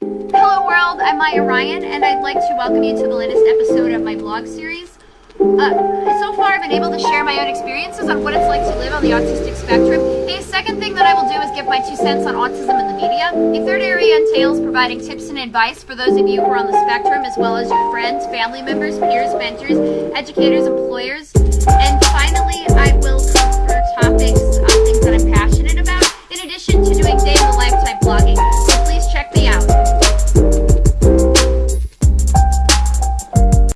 Hello world, I'm Maya Ryan, and I'd like to welcome you to the latest episode of my blog series. Uh, so far I've been able to share my own experiences on what it's like to live on the autistic spectrum. The second thing that I will do is give my two cents on autism in the media. The third area entails providing tips and advice for those of you who are on the spectrum, as well as your friends, family members, peers, mentors, educators, employers. And finally, I will cover topics, of things that I'm passionate about, in addition to doing day-in-the-lifetime blogging.